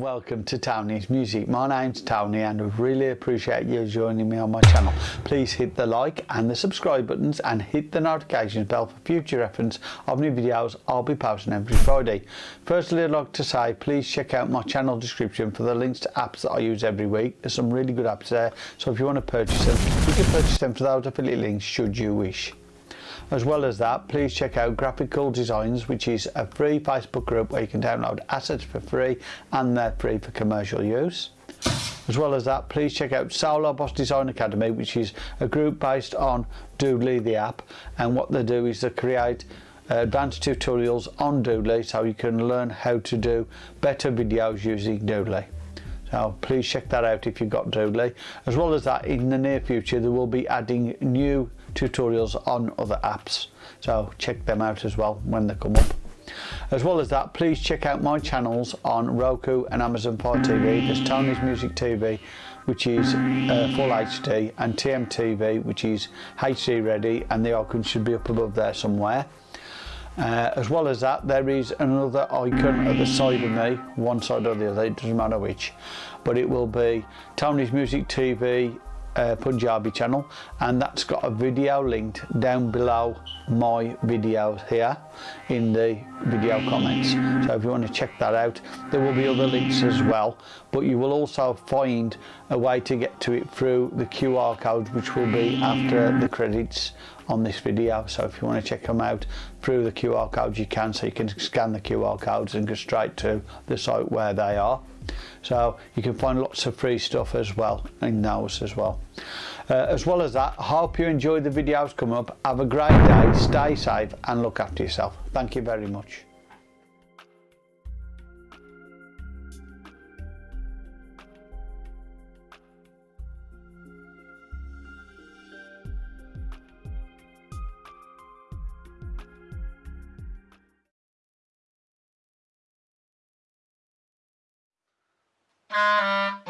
welcome to Tony's Music. My name's Tony and I really appreciate you joining me on my channel. Please hit the like and the subscribe buttons and hit the notifications bell for future reference of new videos I'll be posting every Friday. Firstly I'd like to say please check out my channel description for the links to apps that I use every week. There's some really good apps there so if you want to purchase them you can purchase them for those affiliate links should you wish. As well as that, please check out Graphical Designs, which is a free Facebook group where you can download assets for free and they're free for commercial use. As well as that, please check out Solo Boss Design Academy, which is a group based on Doodly, the app. And what they do is they create uh, advanced tutorials on Doodly so you can learn how to do better videos using Doodly. So please check that out if you've got Doodly. As well as that, in the near future, they will be adding new tutorials on other apps. So check them out as well when they come up. As well as that, please check out my channels on Roku and Amazon Fire TV. There's Tony's Music TV, which is uh, full HD, and TMTV, which is HD ready, and the icon should be up above there somewhere. Uh, as well as that there is another icon at the side of me one side or the other it doesn't matter which but it will be Tony's Music TV uh, Punjabi channel and that's got a video linked down below my videos here in the video comments. So if you want to check that out there will be other links as well but you will also find a way to get to it through the QR code which will be after the credits on this video. So if you want to check them out through the QR codes you can. So you can scan the QR codes and go straight to the site where they are So you can find lots of free stuff as well in those as well. Uh, as well as that, hope you enjoy the videos come up. Have a great day, stay safe and look after yourself. Thank you very much. Ah.